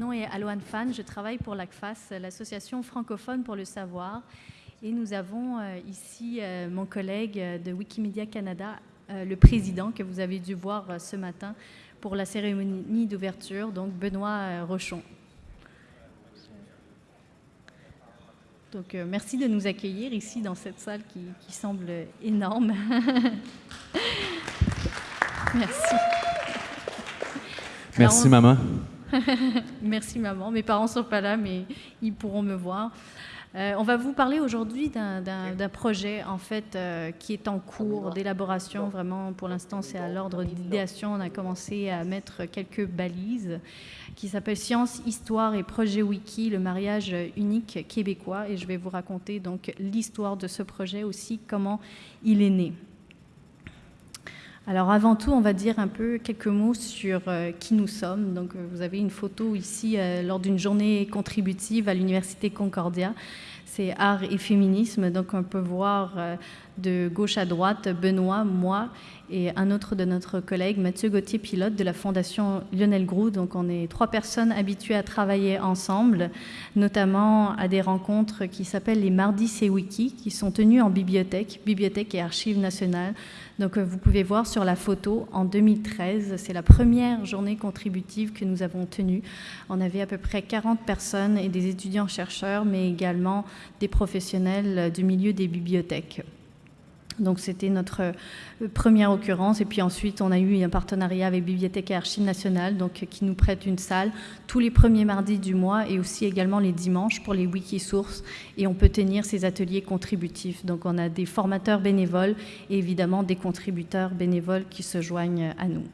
nom est Aloane Fan, je travaille pour l'ACFAS, l'association francophone pour le savoir. Et nous avons euh, ici euh, mon collègue euh, de Wikimedia Canada, le président que vous avez dû voir ce matin pour la cérémonie d'ouverture, donc Benoît Rochon. Donc merci de nous accueillir ici dans cette salle qui, qui semble énorme. merci. Merci maman. Merci maman. Mes parents sont pas là, mais ils pourront me voir. Euh, on va vous parler aujourd'hui d'un projet en fait euh, qui est en cours d'élaboration. Vraiment, pour l'instant, c'est à l'ordre d'idéation. On a commencé à mettre quelques balises qui s'appelle Science, Histoire et Projet Wiki, le mariage unique québécois. Et je vais vous raconter donc l'histoire de ce projet aussi, comment il est né. Alors avant tout, on va dire un peu quelques mots sur euh, qui nous sommes. Donc euh, vous avez une photo ici euh, lors d'une journée contributive à l'Université Concordia. C'est art et féminisme. Donc on peut voir de gauche à droite Benoît, moi et un autre de notre collègue, Mathieu Gauthier, pilote de la Fondation Lionel Groux. Donc on est trois personnes habituées à travailler ensemble, notamment à des rencontres qui s'appellent les Mardis c'est Wiki, qui sont tenues en bibliothèque, bibliothèque et archives nationales. Donc euh, vous pouvez voir sur la photo, en 2013, c'est la première journée contributive que nous avons tenue. On avait à peu près 40 personnes et des étudiants-chercheurs, mais également des professionnels du milieu des bibliothèques. Donc c'était notre euh, première occurrence. Et puis ensuite, on a eu un partenariat avec Bibliothèque et Archives nationales, donc qui nous prête une salle tous les premiers mardis du mois et aussi également les dimanches pour les Wikisources. Et on peut tenir ces ateliers contributifs. Donc on a des formateurs bénévoles et évidemment des contributeurs bénévoles qui se joignent à nous.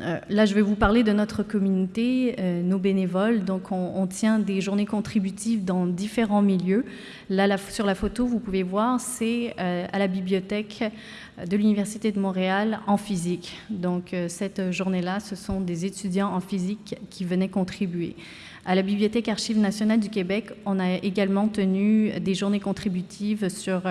Euh, là, je vais vous parler de notre communauté, euh, nos bénévoles. Donc, on, tient des journées contributives dans différents milieux. Là, sur la photo, vous pouvez voir, c'est euh, à la bibliothèque de l'Université de Montréal en physique. Donc, cette journée-là, ce sont des étudiants en physique qui venaient contribuer. À la Bibliothèque Archives nationales du Québec, on a également tenu des journées contributives sur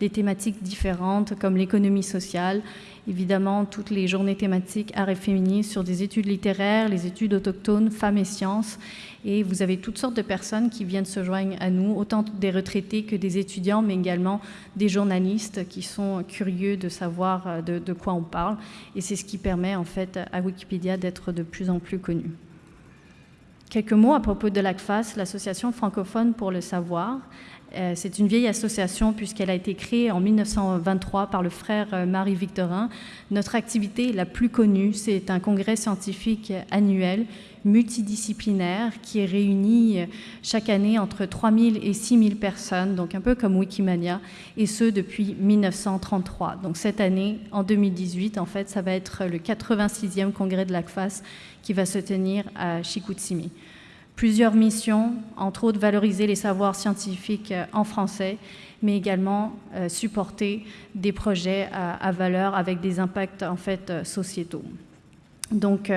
des thématiques différentes comme l'économie sociale évidemment toutes les journées thématiques art et féminisme sur des études littéraires, les études autochtones, femmes et sciences. Et vous avez toutes sortes de personnes qui viennent se joindre à nous, autant des retraités que des étudiants, mais également des journalistes qui sont curieux de savoir euh, de, de quoi on parle. Et c'est ce qui permet en fait à Wikipédia d'être de plus en plus connu. Quelques mots à propos de l'ACFAS, l'Association francophone pour le savoir. Euh, c'est une vieille association puisqu'elle a été créée en 1923 par le frère euh, Marie-Victorin. Notre activité la plus connue, c'est un congrès scientifique annuel multidisciplinaire qui est réuni euh, chaque année entre 3000 et 6000 personnes, donc un peu comme Wikimania, et ce depuis 1933. Donc cette année, en 2018, en fait, ça va être le 86e congrès de l'ACFAS qui va se tenir à Chicoutimi plusieurs missions, entre autres valoriser les savoirs scientifiques euh, en français, mais également euh, supporter des projets à, valeur avec des impacts en fait euh, sociétaux. Donc,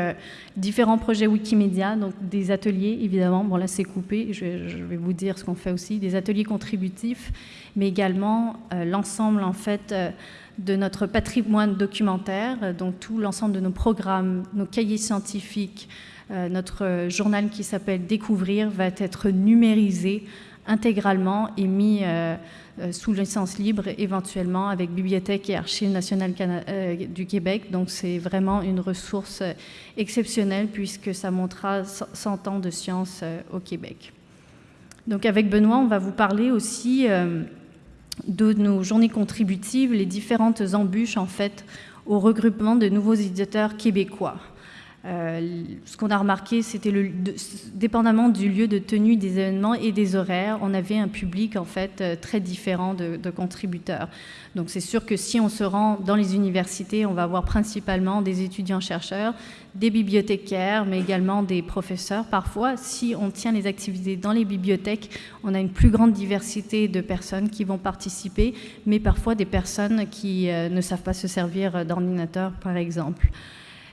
différents projets Wikimedia, donc des ateliers, évidemment, bon là c'est coupé, je, vais vous dire ce qu'on fait aussi, des ateliers contributifs, mais également l'ensemble en fait de notre patrimoine documentaire, donc tout l'ensemble de nos programmes, nos cahiers scientifiques, notre journal qui s'appelle Découvrir va être numérisé intégralement et mis euh, euh, sous licence libre, éventuellement avec Bibliothèque et Archives nationales du Québec. Donc c'est vraiment une ressource exceptionnelle puisque ça montrera 100 ans de science au Québec. Donc avec Benoît, on va vous parler aussi de nos journées contributives, les différentes embûches en fait au regroupement de nouveaux éditeurs québécois. Euh, ce qu'on a remarqué, c'était dépendamment du lieu de tenue des événements et des horaires, on avait un public en fait euh, très différent de, contributeurs. Donc c'est sûr que si on se rend dans les universités, on va avoir principalement des étudiants-chercheurs, des bibliothécaires, mais également des professeurs. Parfois, si on tient les activités dans les bibliothèques, on a une plus grande diversité de personnes qui vont participer, mais parfois des personnes qui euh, ne savent pas se servir d'ordinateur, par exemple.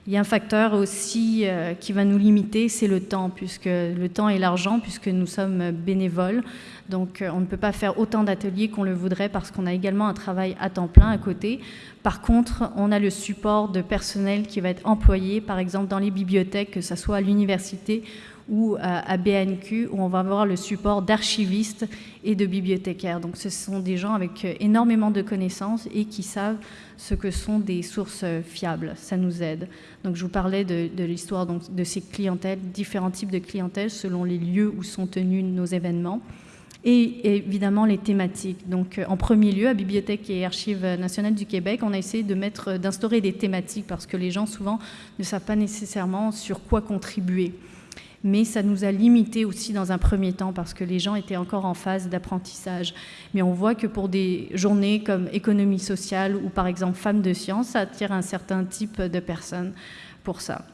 Il y a un facteur aussi euh, qui va nous limiter, c'est le temps, puisque le temps et l'argent, puisque nous sommes bénévoles. Donc euh, on ne peut pas faire autant d'ateliers qu'on le voudrait parce qu'on a également un travail à temps plein à côté. Par contre, on a le support de personnel qui va être employé, par exemple dans les bibliothèques, que ce soit à l'université ou à BNQ, où on va avoir le support d'archivistes et de bibliothécaires. Donc ce sont des gens avec euh, énormément de connaissances et qui savent ce que sont des sources fiables. Ça nous aide. Donc je vous parlais de, l'histoire de ces clientèles, différents types de clientèles selon les lieux où sont tenus nos événements et évidemment les thématiques. Donc, euh, en premier lieu, à Bibliothèque et Archives nationales du Québec, on a essayé de mettre, d'instaurer des thématiques parce que les gens souvent ne savent pas nécessairement sur quoi contribuer mais ça nous a limité aussi dans un premier temps parce que les gens étaient encore en phase d'apprentissage. Mais on voit que pour des journées comme économie sociale ou par exemple femmes de sciences, ça attire un certain type de personnes pour ça.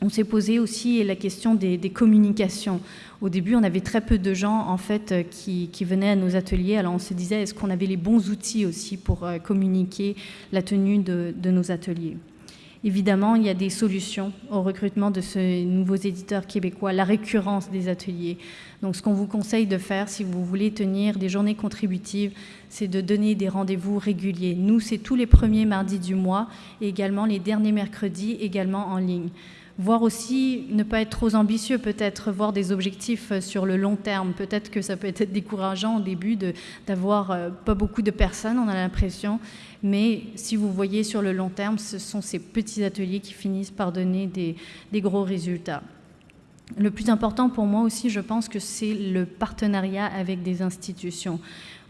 On s'est posé aussi la question des, communications. Au début, on avait très peu de gens en fait qui, venaient à nos ateliers. Alors on se disait, est-ce qu'on avait les bons outils aussi pour euh, communiquer la tenue de nos ateliers? Évidemment, il y a des solutions au recrutement de ces nouveaux éditeurs québécois, la récurrence des ateliers. Donc ce qu'on vous conseille de faire si vous voulez tenir des journées contributives, c'est de donner des rendez-vous réguliers. Nous, c'est tous les premiers mardis du mois et également les derniers mercredis, également en ligne voir aussi ne pas être trop ambitieux, peut-être voir des objectifs euh, sur le long terme. Peut-être que ça peut être décourageant au début d'avoir euh, pas beaucoup de personnes, on a l'impression, mais si vous voyez sur le long terme, ce sont ces petits ateliers qui finissent par donner des, des gros résultats. Le plus important pour moi aussi, je pense que c'est le partenariat avec des institutions.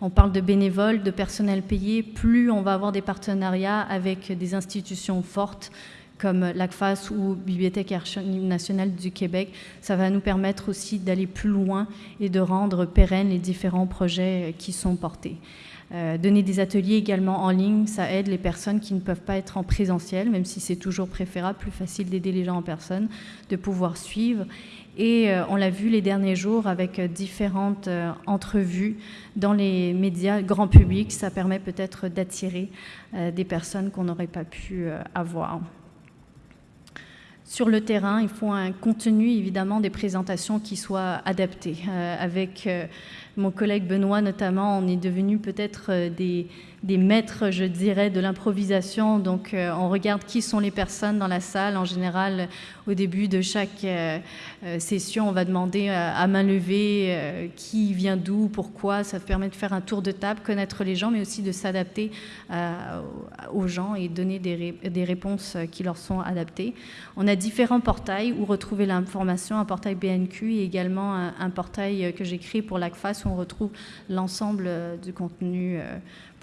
On parle de bénévoles, de personnel payé. Plus on va avoir des partenariats avec des institutions fortes, comme l'ACFAS ou Bibliothèque nationale du Québec, ça va nous permettre aussi d'aller plus loin et de rendre pérennes les différents projets qui sont portés. Euh, donner des ateliers également en ligne, ça aide les personnes qui ne peuvent pas être en présentiel, même si c'est toujours préférable, plus facile d'aider les gens en personne, de pouvoir suivre. Et euh, on l'a vu les derniers jours avec différentes euh, entrevues dans les médias grand public, ça permet peut-être d'attirer des personnes qu'on n'aurait pas pu avoir. Sur le terrain, il faut un contenu, évidemment, des présentations qui soient adaptées. Euh, avec euh, mon collègue Benoît, notamment, on est devenu peut-être euh, des, maîtres, je dirais, de l'improvisation. Donc, euh, on regarde qui sont les personnes dans la salle. En général, au début de chaque euh, session, on va demander à main levée qui vient d'où, pourquoi. Ça permet de faire un tour de table, connaître les gens, mais aussi de s'adapter aux gens et donner des, réponses qui leur sont adaptées. On a différents portails où retrouver l'information, un portail BNQ et également un, portail que j'ai créé pour l'ACFAS on retrouve l'ensemble du contenu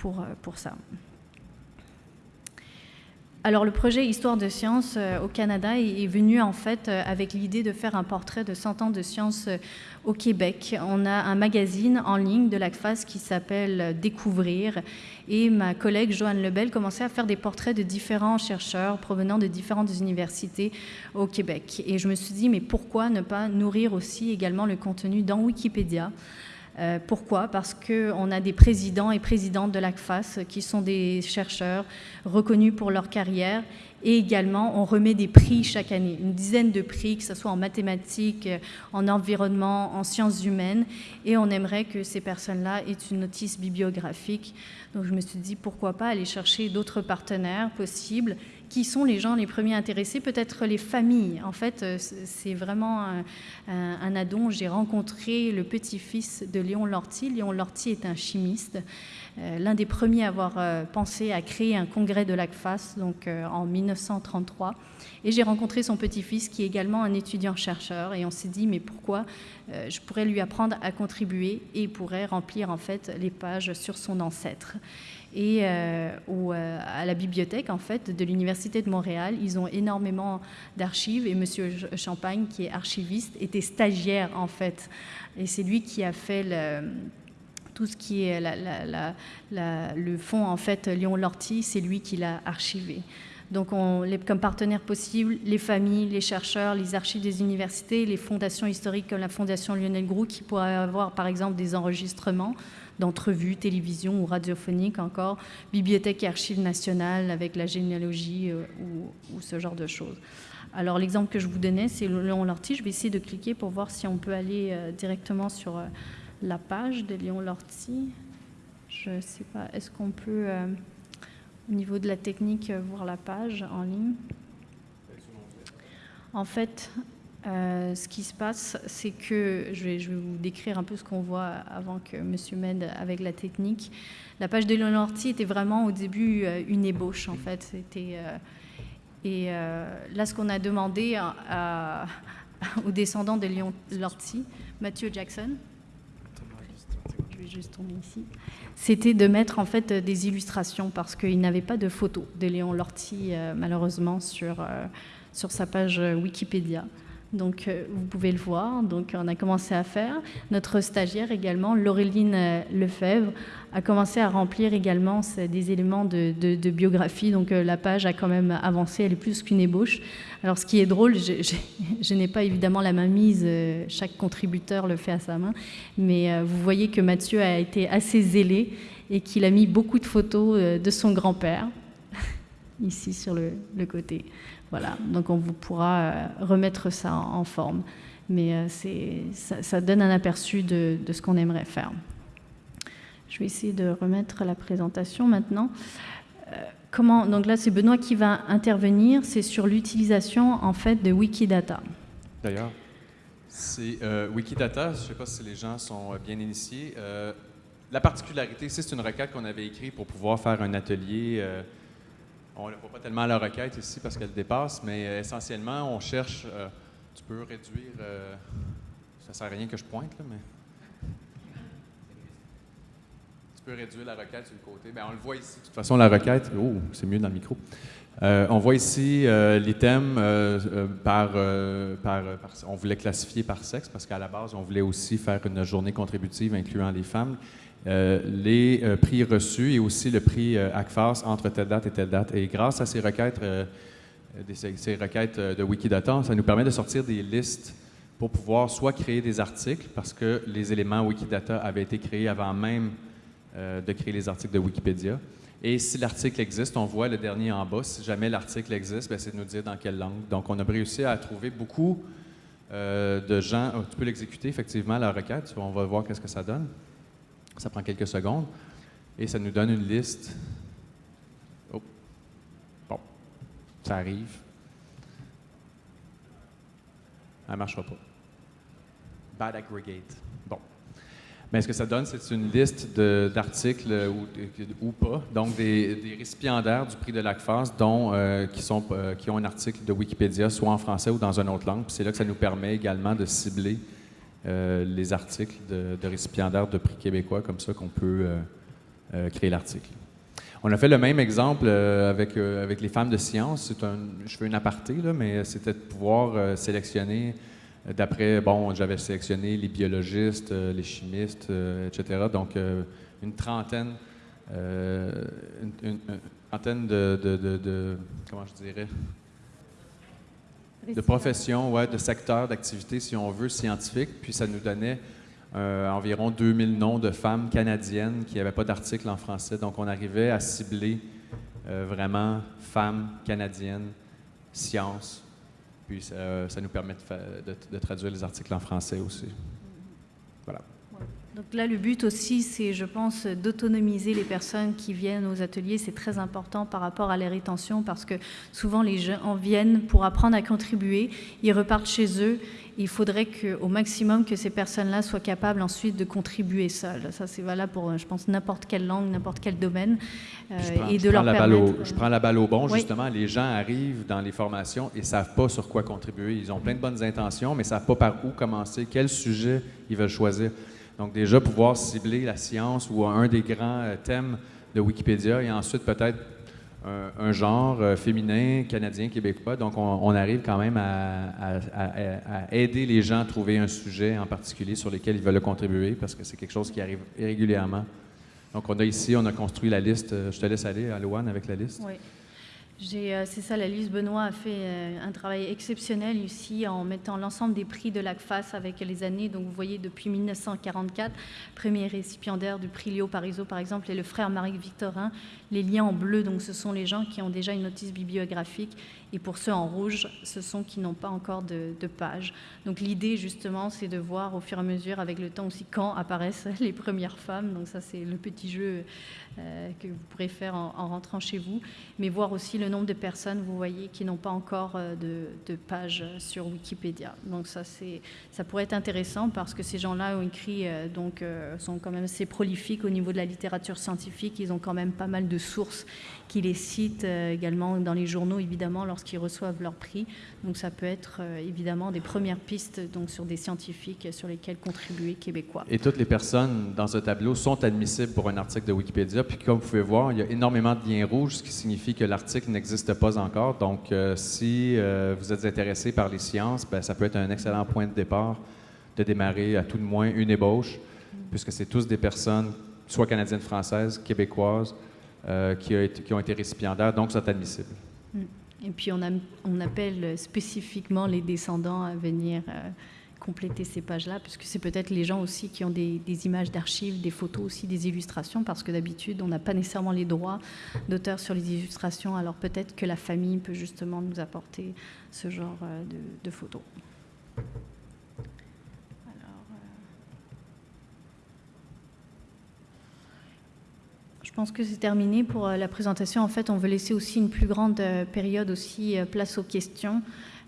pour, euh, pour ça. Alors le projet Histoire de science euh, au Canada est, venu en fait euh, avec l'idée de faire un portrait de 100 ans de science au Québec. On a un magazine en ligne de l'ACFAS qui s'appelle Découvrir et ma collègue Joanne Lebel commençait à faire des portraits de différents chercheurs provenant de différentes universités au Québec. Et je me suis dit mais pourquoi ne pas nourrir aussi également le contenu dans Wikipédia? Euh, pourquoi? Parce qu'on a des présidents et présidentes de l'ACFAS qui sont des chercheurs reconnus pour leur carrière et également on remet des prix chaque année, une dizaine de prix, que ce soit en mathématiques, en environnement, en sciences humaines et on aimerait que ces personnes-là aient une notice bibliographique. Donc je me suis dit pourquoi pas aller chercher d'autres partenaires possibles qui sont les gens les premiers intéressés, peut-être les familles. En fait, euh, c'est vraiment un, addon. J'ai rencontré le petit-fils de Léon Lortie. Léon Lortie est un chimiste, euh, l'un des premiers à avoir euh, pensé à créer un congrès de l'ACFAS donc, en 1933. Et j'ai rencontré son petit-fils qui est également un étudiant-chercheur. Et on s'est dit, mais pourquoi je pourrais lui apprendre à contribuer et il pourrait remplir en fait les pages sur son ancêtre. Et euh, euh, à la bibliothèque en fait, de l'Université de Montréal, ils ont énormément d'archives. Et Monsieur Champagne, qui est archiviste, était stagiaire en fait. Et c'est lui qui a fait tout ce qui est le fonds en fait Léon Lortie, c'est lui qui l'a archivé. Donc, on, comme partenaires possibles, les familles, les chercheurs, les archives des universités, les fondations historiques comme la Fondation Lionel Groux, qui pourraient avoir, par exemple, des enregistrements d'entrevues, télévision ou radiophoniques encore, bibliothèque et archives nationales avec la généalogie euh, ou, ce genre de choses. Alors l'exemple que je vous donnais, c'est Léon Lortie. Je vais essayer de cliquer pour voir si on peut aller euh, directement sur euh, la page de Léon Lortie. Je ne sais pas, est-ce qu'on peut... au niveau de la technique, voir la page en ligne? En fait, euh, ce qui se passe, c'est que je vais, vous décrire un peu ce qu'on voit avant que Monsieur m'aide avec la technique. La page de Léon Lortie était vraiment au début euh, une ébauche, en fait. C'était euh, et là, ce qu'on a demandé aux descendants de Léon Lortie, Mathieu Jackson, c'était de mettre en fait des illustrations parce qu'il n'avait pas de photos de Léon Lortie, malheureusement, sur, sur sa page Wikipédia. Donc, euh, vous pouvez le voir. Donc, on a commencé à faire. Notre stagiaire également, Laureline euh, Lefebvre, a commencé à remplir également des éléments de, biographie. Donc, euh, la page a quand même avancé. Elle est plus qu'une ébauche. Alors, ce qui est drôle, je, n'ai pas évidemment la main mise. chaque contributeur le fait à sa main. Mais vous voyez que Mathieu a été assez zélé et qu'il a mis beaucoup de photos de son grand-père ici sur le côté. Voilà, donc on vous pourra euh, remettre ça en, forme. Mais euh, ça, donne un aperçu de, ce qu'on aimerait faire. Je vais essayer de remettre la présentation maintenant. Euh, donc là, c'est Benoît qui va intervenir. C'est sur l'utilisation en fait de Wikidata. D'ailleurs, c'est Wikidata. Je ne sais pas si les gens sont bien initiés. la particularité, c'est une requête qu'on avait écrite pour pouvoir faire un atelier on ne voit pas tellement la requête ici parce qu'elle dépasse, mais euh, essentiellement, on cherche. Euh, tu peux réduire. Euh, ça ne sert à rien que je pointe, là, mais. Tu peux réduire la requête sur le côté. Bien, on le voit ici. De toute façon, la requête. Oh, c'est mieux dans le micro. on voit ici par, par, par, On voulait classifier par sexe parce qu'à la base, on voulait aussi faire une journée contributive incluant les femmes. Euh, les euh, prix reçus et aussi le prix euh, ACFAS entre telle date et telle date. Et grâce à ces requêtes, ces requêtes de Wikidata, ça nous permet de sortir des listes pour pouvoir soit créer des articles, parce que les éléments Wikidata avaient été créés avant même de créer les articles de Wikipédia. Et si l'article existe, on voit le dernier en bas. Si jamais l'article existe, ben, c'est de nous dire dans quelle langue. Donc, on a réussi à trouver beaucoup de gens. Oh, tu peux l'exécuter, effectivement, la requête. On va voir qu'est-ce que ça donne. Ça prend quelques secondes et ça nous donne une liste. Oh. Bon, ça arrive. Elle ne marchera pas. Bad aggregate. Bon. Mais ce que ça donne, c'est une liste d'articles ou, pas, donc des, récipiendaires du prix de l'ACFAS dont, euh, qui, sont, euh, qui ont un article de Wikipédia, soit en français ou dans une autre langue. C'est là que ça nous permet également de cibler les articles de, récipiendaires de prix québécois, comme ça qu'on peut euh, euh, créer l'article. On a fait le même exemple avec, les femmes de science. Je fais une aparté, mais c'était de pouvoir sélectionner d'après, bon, j'avais sélectionné les biologistes, les chimistes, etc. Donc, une trentaine, une, trentaine de, de, comment je dirais, de profession, ouais, de secteur d'activité, si on veut, scientifique. Puis ça nous donnait euh, environ 2000 noms de femmes canadiennes qui n'avaient pas d'article en français. Donc on arrivait à cibler euh, vraiment femmes canadiennes, sciences. Puis ça, nous permet de, traduire les articles en français aussi. Voilà. Donc là, le but aussi, c'est, je pense, d'autonomiser les personnes qui viennent aux ateliers. C'est très important par rapport à la rétention parce que souvent les gens en viennent pour apprendre à contribuer, ils repartent chez eux. Il faudrait qu'au maximum que ces personnes-là soient capables ensuite de contribuer seules. Ça, c'est valable pour, je pense, n'importe quelle langue, n'importe quel domaine. Euh, et de leur permettre... je prends la balle au bon, justement. Les gens arrivent dans les formations et ne savent pas sur quoi contribuer. Ils ont plein de bonnes intentions, mais ne savent pas par où commencer, quel sujet ils veulent choisir. Donc déjà, pouvoir cibler la science ou un des grands euh, thèmes de Wikipédia et ensuite peut-être un, genre euh, féminin, canadien, québécois. Donc on, arrive quand même à, aider les gens à trouver un sujet en particulier sur lequel ils veulent contribuer parce que c'est quelque chose qui arrive régulièrement. Donc on a ici, on a construit la liste. Euh, je te laisse aller, Aloane, avec la liste. Oui. Euh, c'est ça, la Lise Benoît a fait euh, un travail exceptionnel ici en mettant l'ensemble des prix de l'ACFAS avec les années. Donc vous voyez depuis 1944, premier récipiendaire du prix Léo Parizeau par exemple, et le frère Marie Victorin. Les liens en bleu, donc ce sont les gens qui ont déjà une notice bibliographique et pour ceux en rouge, ce sont qui n'ont pas encore de, page. Donc l'idée justement, c'est de voir au fur et à mesure avec le temps aussi quand apparaissent les premières femmes. Donc ça, c'est le petit jeu euh, que vous pourrez faire en, rentrant chez vous, mais voir aussi le nombre de personnes, vous voyez, qui n'ont pas encore euh, de, page sur Wikipédia. Donc ça, ça pourrait être intéressant parce que ces gens-là ont écrit, euh, donc sont quand même assez prolifiques au niveau de la littérature scientifique. Ils ont quand même pas mal de sources qui les citent également dans les journaux, évidemment, lorsqu'ils reçoivent leur prix. Donc ça peut être évidemment des premières pistes donc sur des scientifiques sur lesquels contribuer québécois. Et toutes les personnes dans ce tableau sont admissibles pour un article de Wikipédia puis comme vous pouvez voir, il y a énormément de liens rouges, ce qui signifie que l'article n'existe pas encore. Donc, euh, si euh, vous êtes intéressé par les sciences, ben, ça peut être un excellent point de départ de démarrer à tout de moins une ébauche, puisque c'est tous des personnes, soit canadiennes, françaises, québécoises, euh, qui, ont été récipiendaires, donc sont admissibles. Mm. Et puis, on appelle spécifiquement les descendants à venir compléter ces pages-là, puisque c'est peut-être les gens aussi qui ont des, images d'archives, des photos aussi, des illustrations, parce que d'habitude, on n'a pas nécessairement les droits d'auteur sur les illustrations, alors peut-être que la famille peut justement nous apporter ce genre euh, de, photos. Euh, je pense que c'est terminé pour euh, la présentation. En fait, on veut laisser aussi une plus grande période aussi place aux questions.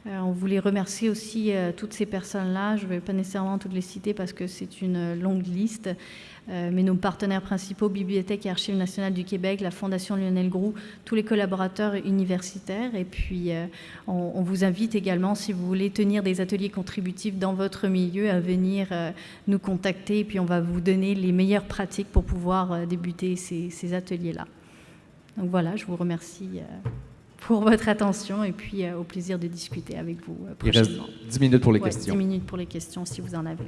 Euh, on voulait remercier aussi euh, toutes ces personnes-là. Je ne vais pas nécessairement toutes les citer parce que c'est une longue liste. Euh, mais nos partenaires principaux, Bibliothèque et Archives nationales du Québec, la Fondation Lionel Groux, tous les collaborateurs universitaires. Et puis, on, vous invite également, si vous voulez tenir des ateliers contributifs dans votre milieu, à venir nous contacter. Et puis, on va vous donner les meilleures pratiques pour pouvoir débuter ces ateliers-là. Donc voilà, je vous remercie pour votre attention et puis euh, au plaisir de discuter avec vous prochainement. Euh, Il reste 10 minutes pour les questions. 10 minutes pour les questions si vous en avez.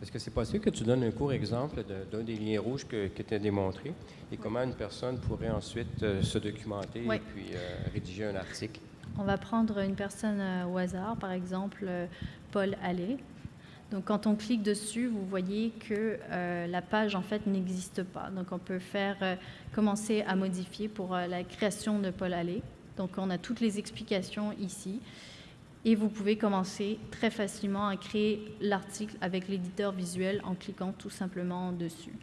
Est-ce que c'est possible que tu donnes un court exemple d'un des liens rouges que, tu as démontré et comment une personne pourrait ensuite euh, se documenter et puis rédiger un article? On va prendre une personne euh, au hasard, par exemple euh, Paul Allais. Donc quand on clique dessus, vous voyez que euh, la page en fait n'existe pas. Donc on peut faire commencer à modifier pour la création de Paul Allais. Donc on a toutes les explications ici. Et vous pouvez commencer très facilement à créer l'article avec l'éditeur visuel en cliquant tout simplement dessus.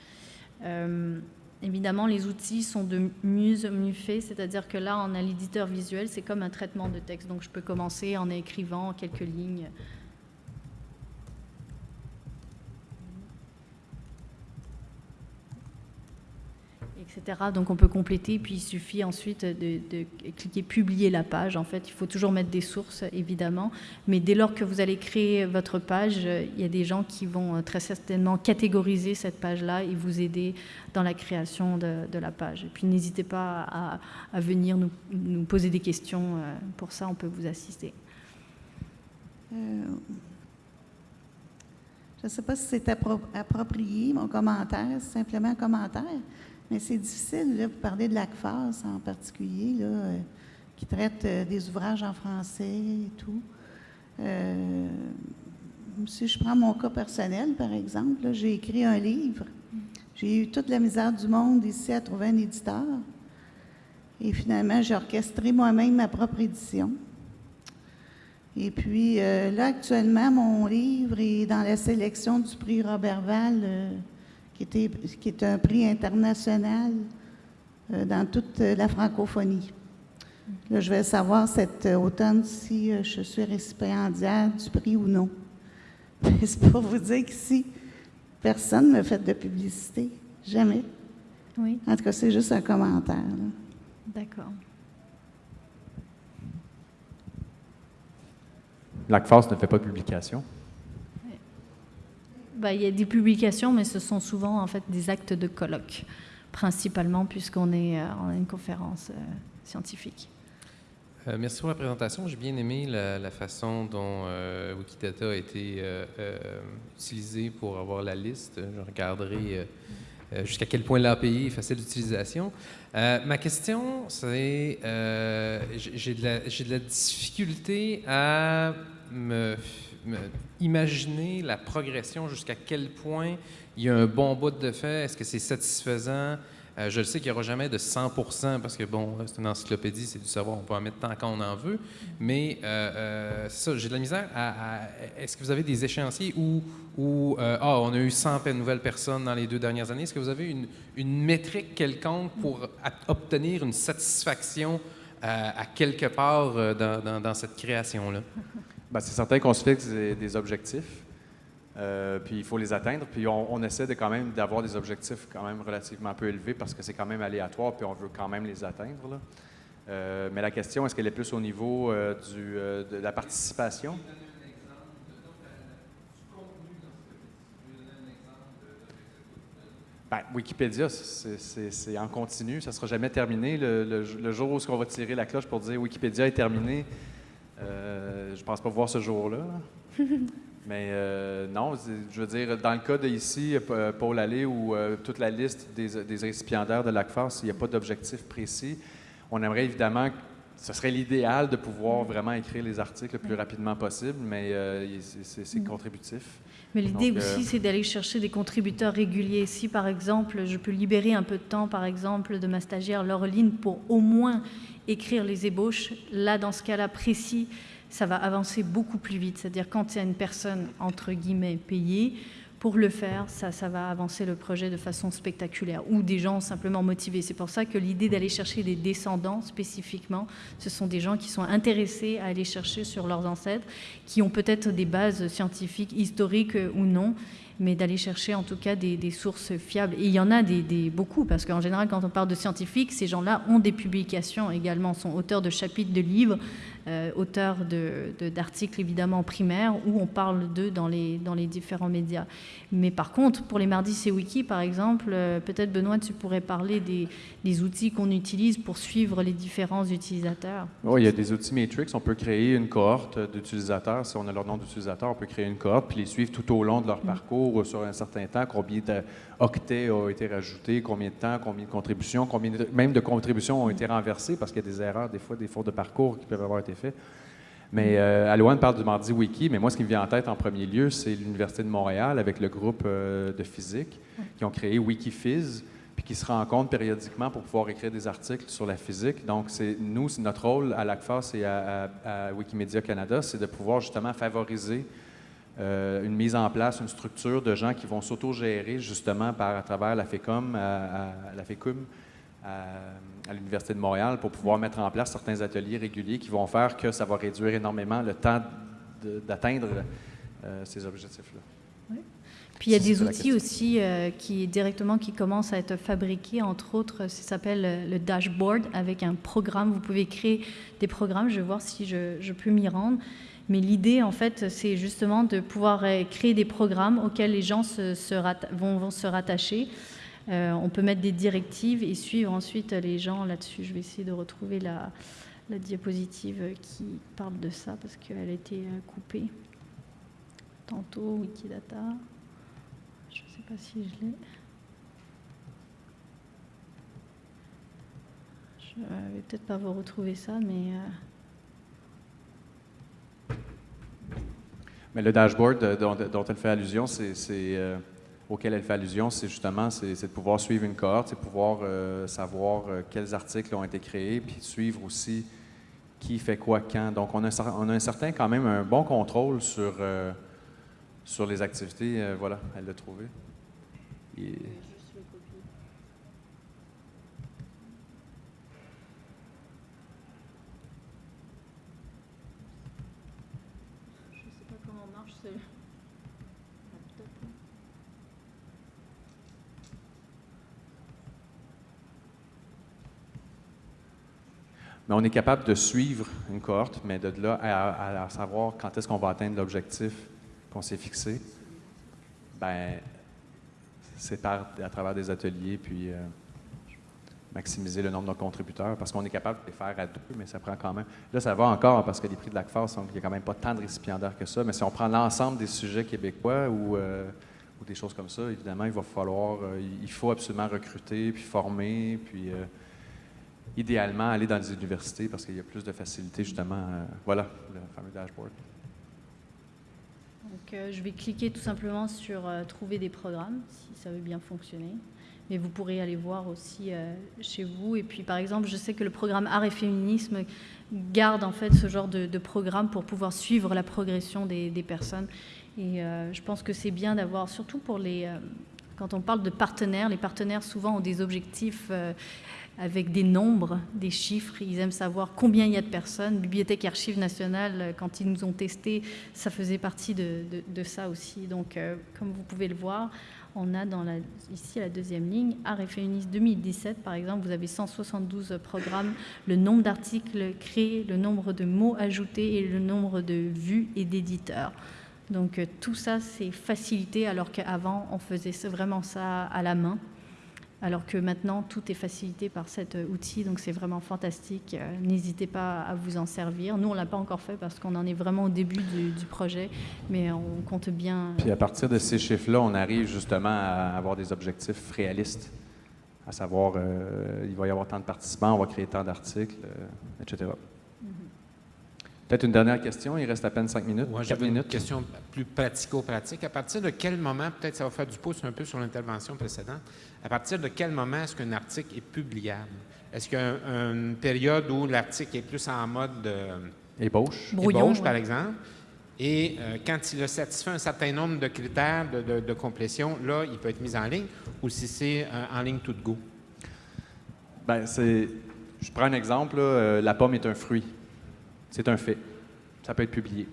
Évidemment, les outils sont de mieux faits, c'est-à-dire que là, on a l'éditeur visuel, c'est comme un traitement de texte. Donc, je peux commencer en écrivant quelques lignes Donc on peut compléter, puis il suffit ensuite de, cliquer publier la page. En fait, il faut toujours mettre des sources, évidemment, mais dès lors que vous allez créer votre page, il y a des gens qui vont euh, très certainement catégoriser cette page-là et vous aider dans la création de, la page. Et puis n'hésitez pas à, venir nous, poser des questions. Euh, pour ça, on peut vous assister. Euh, je ne sais pas si c'est approprié, mon commentaire, c'est simplement un commentaire. Mais c'est difficile, là, vous parlez de l'ACFAS en particulier, là, euh, qui traite euh, des ouvrages en français et tout. Euh, si je prends mon cas personnel, par exemple, j'ai écrit un livre. J'ai eu toute la misère du monde ici à trouver un éditeur. Et finalement, j'ai orchestré moi-même ma propre édition. Et puis là, actuellement, mon livre est dans la sélection du prix Robertval qui, est un prix international euh, dans toute la francophonie. Là, je vais savoir cet automne si euh, je suis récipiendaire du prix ou non. C'est pour vous dire qu'ici, personne ne me fait de publicité. Jamais. Oui. En tout cas, c'est juste un commentaire. D'accord. L'ACFAS ne fait pas de publication. Bah, il y a des publications, mais ce sont souvent en fait des actes de colloque, principalement puisqu'on est euh, en une conférence euh, scientifique. Euh, merci pour la présentation. J'ai bien aimé la, façon dont euh, Wikidata a été euh, utilisé pour avoir la liste. Je regarderai jusqu'à quel point l'API est facile d'utilisation. ma question, c'est j'ai de, la difficulté à me, imaginer la progression, jusqu'à quel point il y a un bon bout de fait? Est-ce que c'est satisfaisant? Euh, je le sais qu'il n'y aura jamais de 100 parce que, bon, c'est une encyclopédie, c'est du savoir, on peut en mettre tant qu'on en veut. Mais euh, euh, ça, j'ai de la misère. Est-ce que vous avez des échéanciers où, où ah, on a eu 100 nouvelles personnes dans les deux dernières années? Est-ce que vous avez une, métrique quelconque pour obtenir une satisfaction à quelque part dans, cette création-là? Ben, c'est certain qu'on se fixe des objectifs. Euh, puis il faut les atteindre. Puis on, essaie de quand même d'avoir des objectifs quand même relativement peu élevés parce que c'est quand même aléatoire, puis on veut quand même les atteindre. Euh, mais la question, est-ce qu'elle est plus au niveau euh, du, de la participation? Ben, Wikipédia, c'est en continu, ça ne sera jamais terminé. Le, jour où on va tirer la cloche pour dire Wikipédia est terminé, je ne pense pas voir ce jour-là. Mais euh, non, je veux dire, dans le cas d'ici, euh, Paul Allais ou euh, toute la liste des, récipiendaires de l'ACFAS, il n'y a pas d'objectif précis. On aimerait évidemment, ce serait l'idéal de pouvoir vraiment écrire les articles le plus rapidement possible, mais c'est contributif. Mais l'idée aussi, c'est d'aller chercher des contributeurs réguliers. Si, par exemple, je peux libérer un peu de temps, par exemple, de ma stagiaire Laureline pour au moins écrire les ébauches, là, dans ce cas-là précis, ça va avancer beaucoup plus vite. C'est-à-dire quand il y a une personne, entre guillemets, payée, pour le faire, ça, ça va avancer le projet de façon spectaculaire, ou des gens simplement motivés. C'est pour ça que l'idée d'aller chercher des descendants spécifiquement, ce sont des gens qui sont intéressés à aller chercher sur leurs ancêtres, qui ont peut-être des bases scientifiques, historiques ou non, mais d'aller chercher en tout cas des, sources fiables. Et il y en a des, beaucoup, parce qu'en général, quand on parle de scientifiques, ces gens-là ont des publications également, sont auteurs de chapitres de livres, euh, auteurs d'articles évidemment primaires, où on parle d'eux dans les, dans les différents médias. Mais par contre, pour les mardis c'est wiki, par exemple, euh, peut-être Benoît, tu pourrais parler des, des outils qu'on utilise pour suivre les différents utilisateurs. Oui, il y a des outils Matrix. On peut créer une cohorte d'utilisateurs. Si on a leur nom d'utilisateur, on peut créer une cohorte puis les suivre tout au long de leur mm. parcours sur un certain temps, combien d'octets ont été rajoutés, combien de temps, combien de contributions, combien même de contributions ont été renversées parce qu'il y a des erreurs, des fois, des fautes de parcours qui peuvent avoir été faits. Mais euh, Alouane parle du Mardi Wiki, mais moi, ce qui me vient en tête en premier lieu, c'est l'Université de Montréal avec le groupe euh, de physique qui ont créé WikiPhys, puis qui se rencontrent périodiquement pour pouvoir écrire des articles sur la physique. Donc, c'est nous, notre rôle à l'ACFAS et à Wikimedia Canada, c'est de pouvoir justement favoriser euh, une mise en place, une structure de gens qui vont s'autogérer justement par, à travers la FECOM, à, la FECUM, à, l'Université de Montréal pour pouvoir mettre en place certains ateliers réguliers qui vont faire que ça va réduire énormément le temps d'atteindre euh, ces objectifs-là. Oui. Puis il y a des outils aussi euh, qui directement qui commencent à être fabriqués, entre autres, ça s'appelle le dashboard avec un programme. Vous pouvez créer des programmes. Je vais voir si je, je peux m'y rendre. Mais l'idée, en fait, c'est justement de pouvoir euh, créer des programmes auxquels les gens vont, se rattacher. Euh, on peut mettre des directives et suivre ensuite les gens là-dessus. Je vais essayer de retrouver la, diapositive qui parle de ça parce qu'elle a été euh, coupée. Tantôt, Wikidata. Je ne sais pas si je l'ai. Je ne vais peut-être pas vous retrouver ça, mais... Mais le dashboard dont, elle fait allusion, c'est, euh, auquel elle fait allusion, c'est justement c'est, de pouvoir suivre une cohorte, c'est pouvoir euh, savoir euh, quels articles ont été créés, puis suivre aussi qui fait quoi quand. Donc, on a, on a un certain, quand même, un bon contrôle sur, sur les activités. voilà, elle l'a trouvé. Mais on est capable de suivre une cohorte, mais de là à, savoir quand est-ce qu'on va atteindre l'objectif qu'on s'est fixé, ben c'est à travers des ateliers, puis euh, maximiser le nombre de contributeurs parce qu'on est capable de les faire à deux, mais ça prend quand même. Là, ça va encore parce que les prix de l'ACFAS, il n'y a quand même pas tant de récipiendaires que ça, mais si on prend l'ensemble des sujets québécois ou, euh, des choses comme ça, évidemment, il va falloir, euh, il faut absolument recruter, puis former, puis idéalement aller dans les universités parce qu'il y a plus de facilité, justement. voilà, le fameux dashboard. Donc, je vais cliquer tout simplement sur Trouver des programmes, si ça veut bien fonctionner mais vous pourrez aller voir aussi euh, chez vous. Et puis, par exemple, je sais que le programme Art et Féminisme garde en fait ce genre de, programme pour pouvoir suivre la progression des, personnes. Et euh, je pense que c'est bien d'avoir, surtout pour les... Euh, quand on parle de partenaires, les partenaires souvent ont des objectifs avec des nombres, des chiffres. Ils aiment savoir combien il y a de personnes. Bibliothèque et Archives nationales, quand ils nous ont testé, ça faisait partie de, ça aussi. Donc, comme vous pouvez le voir, on a ici la deuxième ligne, Art et Féministe 2017, par exemple, vous avez 172 programmes, le nombre d'articles créés, le nombre de mots ajoutés et le nombre de vues et d'éditeurs. Donc euh, tout ça, c'est facilité, alors qu'avant, on faisait vraiment ça à la main alors que maintenant tout est facilité par cet euh, outil, donc c'est vraiment fantastique. Euh, n'hésitez pas à vous en servir. Nous, on l'a pas encore fait parce qu'on en est vraiment au début du, projet, mais on compte bien. Puis à partir de ces chiffres-là, on arrive justement à avoir des objectifs réalistes, à savoir euh, il va y avoir tant de participants, on va créer tant d'articles, etc. Peut-être une dernière question, il reste à peine cinq minutes. Moi, j'avais une question plus pratico-pratique. À partir de quel moment, peut-être ça va faire du pouce un peu sur l'intervention précédente, à partir de quel moment est-ce qu'un article est publiable? Est-ce qu'il y a une période où l'article est plus en mode euh, ébauche, ébauche par exemple? Et euh, quand il a satisfait un certain nombre de critères de, complétion, là, il peut être mis en ligne ou si c'est euh, en ligne tout de go? Bien, c'est... Je prends un exemple. la pomme est un fruit. C'est un fait. Ça peut être publié.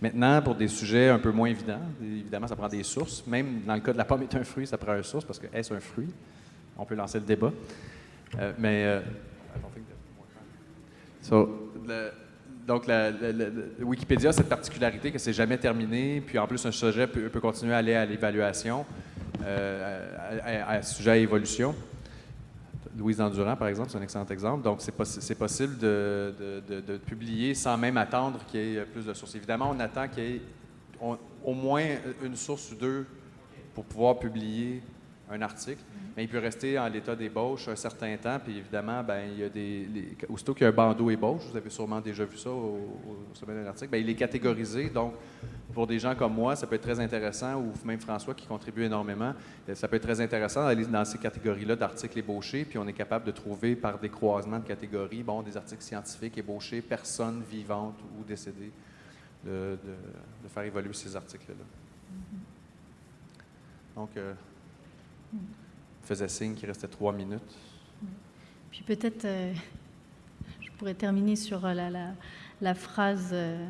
Maintenant, pour des sujets un peu moins évidents, évidemment, ça prend des sources. Même dans le cas de la pomme est un fruit, ça prend une source parce que est-ce un fruit? On peut lancer le débat. Euh, mais. Euh, donc, la, Wikipédia a cette particularité que c'est jamais terminé, puis en plus, un sujet peut, continuer à aller à l'évaluation, euh, sujet à évolution. Louise Endurant, par exemple, c'est un excellent exemple. Donc, c'est possible de, publier sans même attendre qu'il y ait plus de sources. Évidemment, on attend qu'il y ait au moins une source ou deux pour pouvoir publier un article mais il peut rester en l'état d'ébauche un certain temps. Puis évidemment, ben, il y a des, aussitôt qu'il y a un bandeau ébauche, vous avez sûrement déjà vu ça au, sommet d'un article, bien, il est catégorisé. Donc, pour des gens comme moi, ça peut être très intéressant, ou même François qui contribue énormément, euh, ça peut être très intéressant d'aller dans ces catégories-là d'articles ébauchés, puis on est capable de trouver par des croisements de catégories, bon, des articles scientifiques ébauchés, personnes vivantes ou décédées, de, faire évoluer ces articles-là. Donc, euh, faisait signe qu'il restait trois minutes. Puis peut-être, euh, je pourrais terminer sur euh, la, la, phrase euh,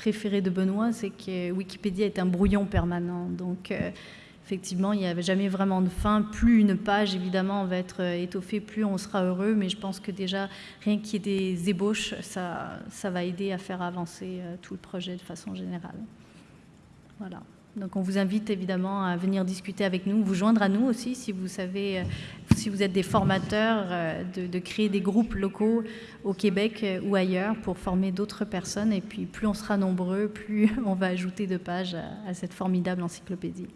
préférée de Benoît, c'est que Wikipédia est un brouillon permanent. Donc, effectivement, il n'y avait jamais vraiment de fin. Plus une page, évidemment, va être étoffée, plus on sera heureux. Mais je pense que déjà, rien qu'il y ait des ébauches, ça, ça va aider à faire avancer tout le projet de façon générale. Voilà. Donc on vous invite évidemment à venir discuter avec nous, vous joindre à nous aussi si vous savez, euh, si vous êtes des formateurs, euh, de, créer des groupes locaux au Québec euh, ou ailleurs pour former d'autres personnes. Et puis plus on sera nombreux, plus on va ajouter de pages à, cette formidable encyclopédie.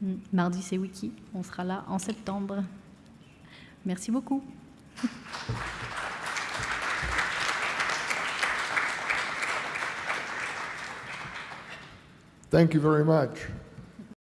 Hmm. Mardi c'est Wiki, on sera là en septembre. Merci beaucoup. Thank you very much.